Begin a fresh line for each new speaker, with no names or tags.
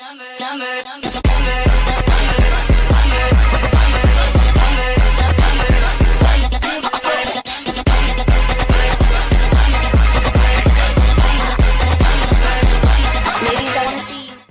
number, number, number, number.